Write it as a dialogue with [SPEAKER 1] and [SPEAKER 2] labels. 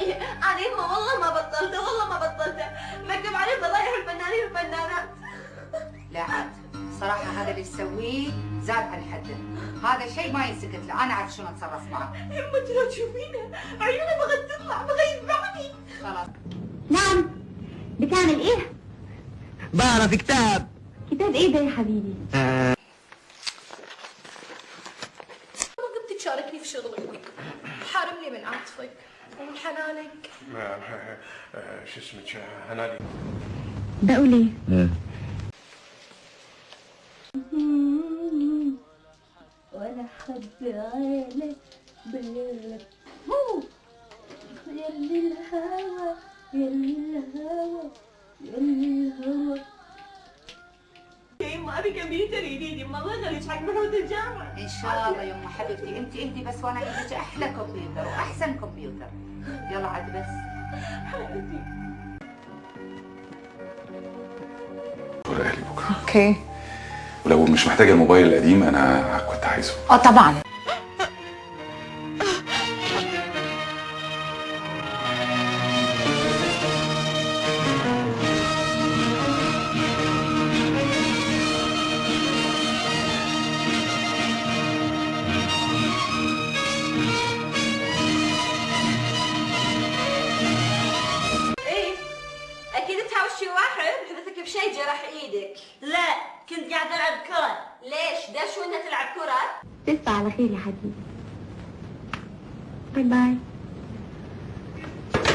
[SPEAKER 1] إيه، أنا ما والله ما بطلت والله ما بطلت. مكتوب عليه فضايح الفنانين والفنانات
[SPEAKER 2] لا عاد صراحة هذا اللي تسويه زاد عن حده. هذا شيء ما ينسكت له. أنا أعرف شلون أتصرف معه؟
[SPEAKER 1] يما أنت لو تشوفينه عيونه بغت تطلع بغى يذبحني
[SPEAKER 2] خلاص.
[SPEAKER 3] نعم. بتعمل إيه؟
[SPEAKER 4] بقرا في كتاب.
[SPEAKER 3] كتاب إيه ده يا حبيبي؟
[SPEAKER 1] ما قمت تشاركني في شغلك. حارمني من عاطفك ومن حنانك.
[SPEAKER 5] شو اسمك؟ هنادي
[SPEAKER 3] بقول إيه؟ ولا حد على بالك هو! يلي الهوى يلي الهوى يلي الهوى.
[SPEAKER 1] يا ابي كمبيوتر جديد يما الله يخليك حق محمود الجامع
[SPEAKER 2] إن شاء الله يما حبيبتي أنت أنت بس وأنا أجيب لك أحلى كمبيوتر وأحسن كمبيوتر. يلا عاد بس.
[SPEAKER 6] دور أهلي بكرة.
[SPEAKER 7] أوكي.
[SPEAKER 6] ولو مش محتاجة الموبايل القديم أنا كنت عايزه.
[SPEAKER 7] آه طبعا.
[SPEAKER 1] أكيد تهاوشي واحد حدثك بشيء جرح إيدك. لا كنت قاعدة ألعب كرة. ليش؟ دش وأنت تلعب كرة؟
[SPEAKER 3] تصبح على خير يا حبيبي. باي باي.